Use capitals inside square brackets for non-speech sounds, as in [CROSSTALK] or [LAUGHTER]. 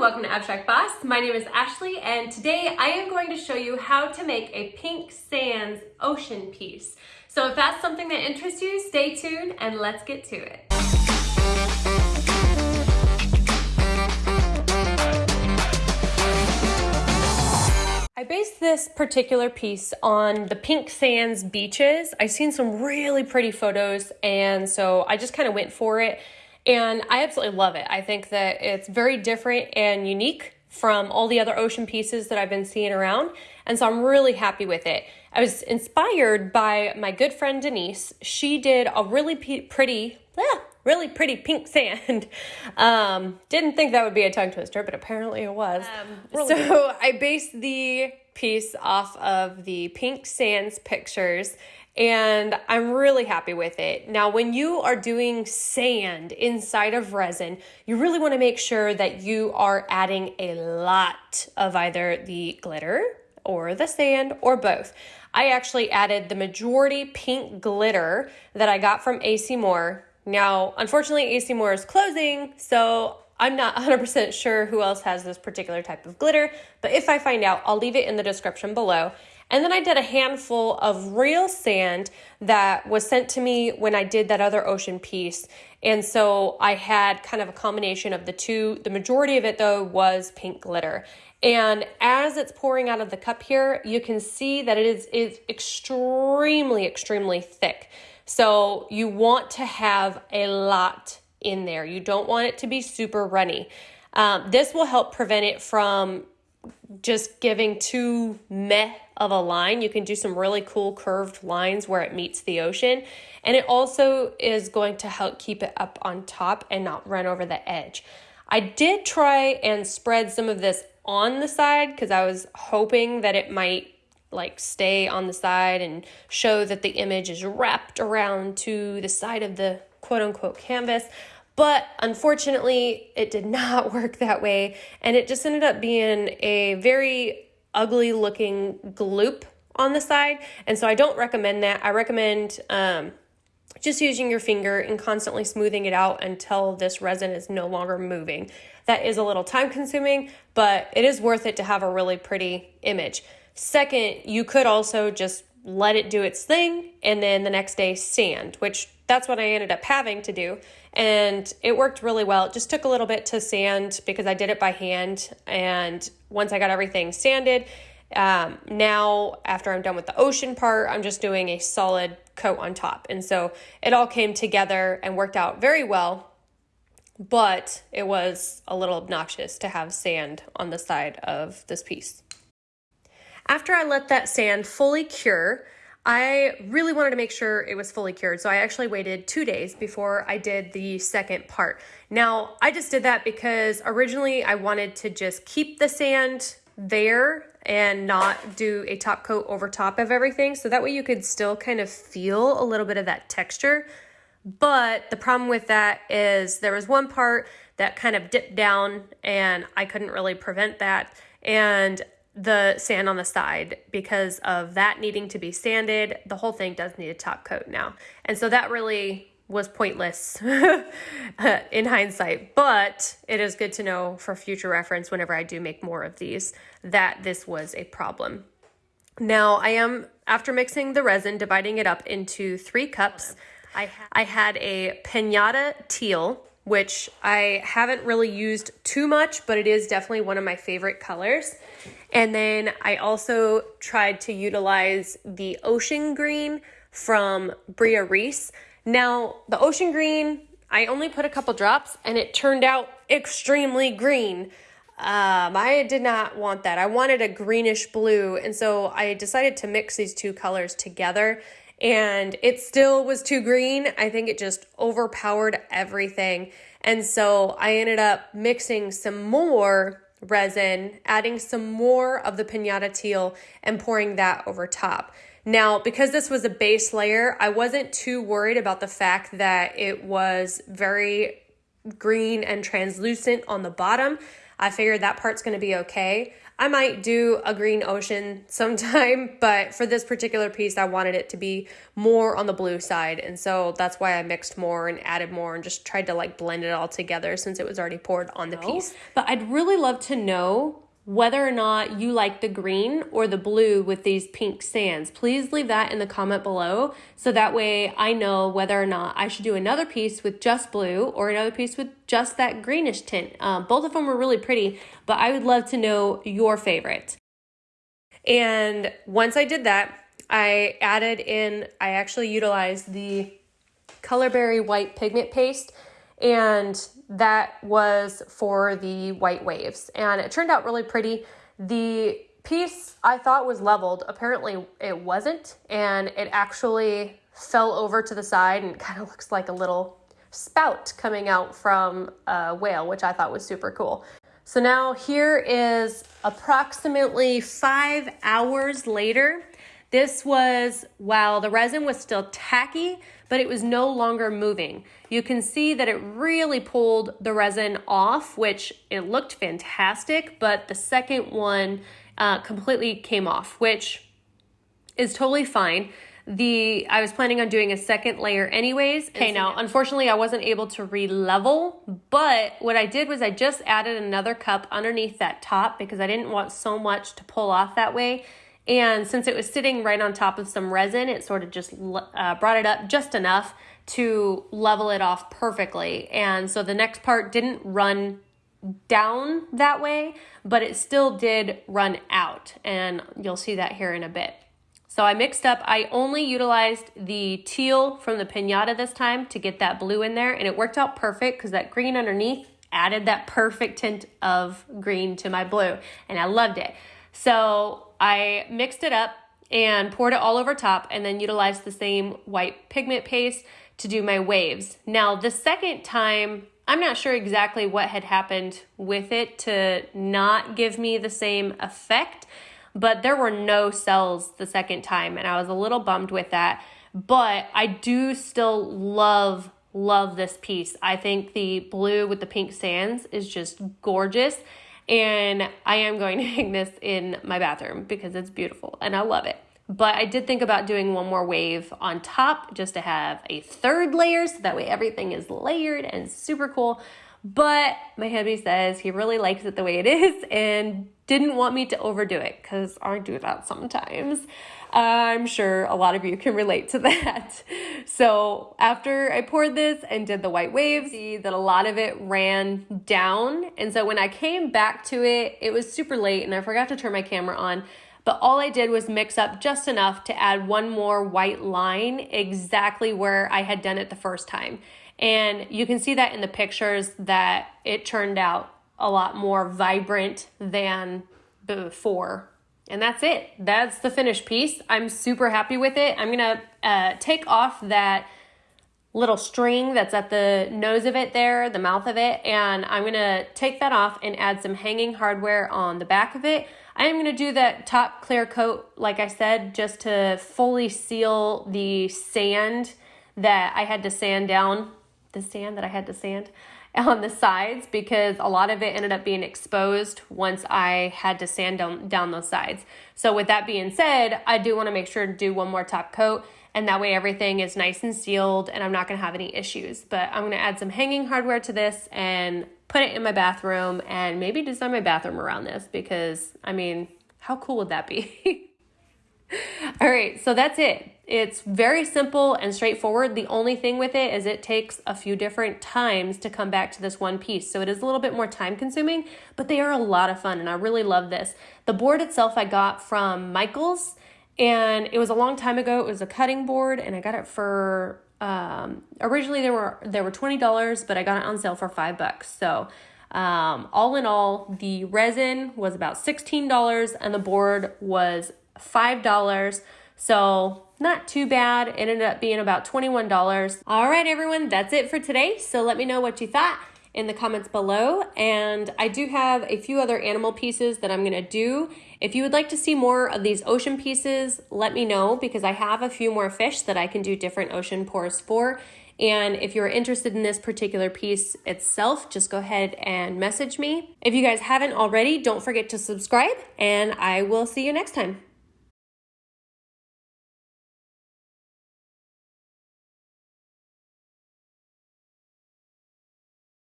welcome to Abstract Boss. My name is Ashley and today I am going to show you how to make a pink sands ocean piece. So if that's something that interests you, stay tuned and let's get to it. I based this particular piece on the Pink Sands beaches. I've seen some really pretty photos and so I just kind of went for it and I absolutely love it. I think that it's very different and unique from all the other ocean pieces that I've been seeing around. And so I'm really happy with it. I was inspired by my good friend Denise. She did a really pretty, ah, really pretty pink sand. [LAUGHS] Um, didn't think that would be a tongue twister, but apparently it was. Um, so good. [LAUGHS] I based the piece off of the pink sands pictures and I'm really happy with it. Now, when you are doing sand inside of resin, you really want to make sure that you are adding a lot of either the glitter or the sand or both. I actually added the majority pink glitter that I got from AC Moore. Now, unfortunately, AC Moore is closing, so I'm not 100% sure who else has this particular type of glitter, but if I find out, I'll leave it in the description below. And then I did a handful of real sand that was sent to me when I did that other ocean piece. And so I had kind of a combination of the two. The majority of it, though, was pink glitter. And as it's pouring out of the cup here, you can see that it is, is extremely, extremely thick. So you want to have a lot in there. You don't want it to be super runny. Um, this will help prevent it from just giving too meh of a line. You can do some really cool curved lines where it meets the ocean. And it also is going to help keep it up on top and not run over the edge. I did try and spread some of this on the side because I was hoping that it might like stay on the side and show that the image is wrapped around to the side of the quote unquote canvas. But unfortunately, it did [LAUGHS] not work that way. And it just ended up being a very ugly looking gloop on the side. And so I don't recommend that. I recommend um, just using your finger and constantly smoothing it out until this resin is no longer moving. That is a little time consuming, but it is worth it to have a really pretty image. Second, you could also just let it do its thing and then the next day sand, which that's what I ended up having to do. And it worked really well. It just took a little bit to sand because I did it by hand. And once I got everything sanded, um, now after I'm done with the ocean part, I'm just doing a solid coat on top. And so it all came together and worked out very well. But it was a little obnoxious to have sand on the side of this piece. After I let that sand fully cure, I really wanted to make sure it was fully cured. So I actually waited two days before I did the second part. Now, I just did that because originally I wanted to just keep the sand there and not do a top coat over top of everything. So that way you could still kind of feel a little bit of that texture. But the problem with that is there was one part that kind of dipped down and I couldn't really prevent that. And the sand on the side because of that needing to be sanded. The whole thing does need a top coat now. And so that really was pointless [LAUGHS] in hindsight, but it is good to know for future reference whenever I do make more of these that this was a problem. Now I am, after mixing the resin, dividing it up into three cups. I, I had a pinata teal, which I haven't really used too much, but it is definitely one of my favorite colors. And then I also tried to utilize the ocean green from Bria Reese. Now, the ocean green, I only put a couple drops and it turned out extremely green. Um, I did not want that. I wanted a greenish blue. And so I decided to mix these two colors together and it still was too green. I think it just overpowered everything. And so I ended up mixing some more resin, adding some more of the pinata teal and pouring that over top. Now, because this was a base layer, I wasn't too worried about the fact that it was very green and translucent on the bottom. I figured that part's gonna be okay. I might do a green ocean sometime, [LAUGHS] but for this particular piece, I wanted it to be more on the blue side. And so that's why I mixed more and added more and just tried to like blend it all together since it was already poured on the oh. piece. But I'd really love to know whether or not you like the green or the blue with these pink sands. Please leave that in the comment below so that way I know whether or not I should do another piece with just blue or another piece with just that greenish tint. Um, both of them were really pretty, but I would love to know your favorite. And once I did that, I added in, I actually utilized the Colorberry White Pigment Paste and that was for the white waves. And it turned out really pretty. The piece I thought was leveled, apparently it wasn't, and it actually fell over to the side and [LAUGHS] kind of looks like a little spout coming out from a whale, which I thought was super cool. So now here is approximately five hours later. This was while the resin was still tacky, but it was no longer moving. You can see that it really pulled the resin off, which it looked fantastic, but the second one uh, completely came off, which is totally fine. The I was planning on doing a second layer anyways. Okay, now unfortunately I wasn't able to re-level, but what I did was I just added another cup underneath that top because I didn't want so much to pull off that way. And since it was sitting right on top of some resin, it sort of just uh, brought it up just enough to level it off perfectly. And so the next part didn't run down that way, but it still did run out. And you'll see that here in a bit. So I mixed up, I only utilized the teal from the pinata this time to get that blue in there. And it worked out perfect because that green underneath added that perfect tint of green to my blue. And I loved it. So I mixed it up and poured it all over top and then utilized the same white pigment paste to do my waves. Now, the second time, I'm not sure exactly what had happened with it to not give me the same effect, but there were no cells the second time, and I was a little bummed with that. But I do still love, love this piece. I think the blue with the pink sands is just gorgeous. And I am going [LAUGHS] to hang this in my bathroom because it's beautiful and I love it. But I did think about doing one more wave on top just to have a third layer so that way everything is layered and super cool. But my hubby says he really likes it the way it is and didn't want me to overdo it because I do that sometimes. I'm sure a lot of you can relate to [LAUGHS] that. So after I poured this and did the white waves, see that a lot of it ran down. And so when I came back to it, it was super late and I forgot to turn my camera on. But all I did was mix up just enough to add one more white line exactly where I had done it the first time. And you can see that in the pictures that it turned out a lot more vibrant than before and that's it. That's the finished piece. I'm super happy with it. I'm gonna uh, take off that little string that's at the nose of it there, the mouth of it, and I'm gonna take that off and add some hanging hardware on the back of it. I am gonna do that top clear coat, like I said, just to fully seal the sand that I had to sand down, the sand that I had to sand [LAUGHS] on the sides because a lot of it ended up being exposed once I had to sand down, down those sides. So with that being said, I do want to make sure to do one more top coat and that way everything is nice and sealed and I'm not going to have any issues. But I'm going to add some hanging hardware to this and put it in my bathroom and maybe design my bathroom around this because I mean, how cool would that be? [LAUGHS] All right, so that's it. It's very simple and straightforward. The only thing with it is it takes a few different times to come back to this one piece. So it is a little bit more time consuming, but they are a lot of fun and I really love this. The board itself I got from Michaels and it was a long time ago. It was a cutting board and I got it for um, originally there were there were $20, but I got it on sale for 5 bucks. So um, all in all, the resin was about $16 and the board was $5. So not too bad. It ended up being about $21. All right, everyone, that's it for today. So let me know what you thought in the comments below. And I do have a few other animal pieces that I'm gonna do. If you would like to see more of these ocean pieces, let me know because I have a few more fish that I can do different ocean pours for. And if you're interested in this particular piece itself, just go ahead and message me. If you guys haven't already, don't forget to subscribe, and I will see you next time.